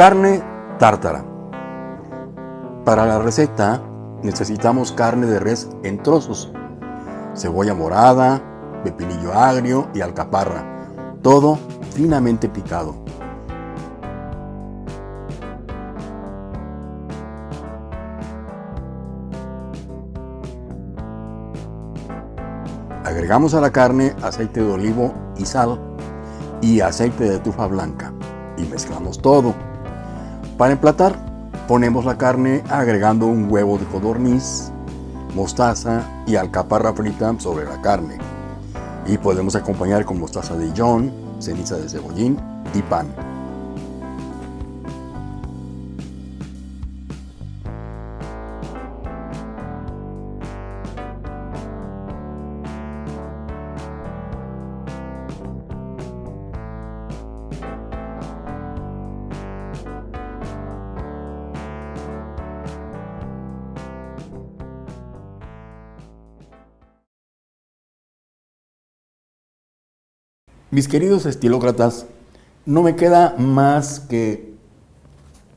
Carne tártara. Para la receta necesitamos carne de res en trozos, cebolla morada, pepinillo agrio y alcaparra, todo finamente picado. Agregamos a la carne aceite de olivo y sal y aceite de tufa blanca y mezclamos todo. Para emplatar, ponemos la carne agregando un huevo de codorniz, mostaza y alcaparra frita sobre la carne. Y podemos acompañar con mostaza de Dijon, ceniza de cebollín y pan. Mis queridos estilócratas, no me queda más que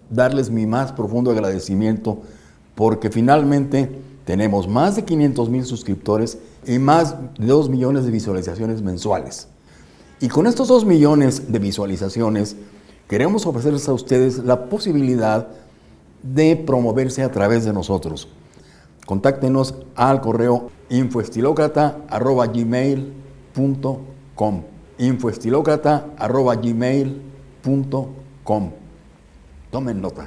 darles mi más profundo agradecimiento porque finalmente tenemos más de 500 mil suscriptores y más de 2 millones de visualizaciones mensuales. Y con estos 2 millones de visualizaciones queremos ofrecerles a ustedes la posibilidad de promoverse a través de nosotros. Contáctenos al correo infoestilocrata.gmail.com infoestilocrata.gmail.com Tomen nota.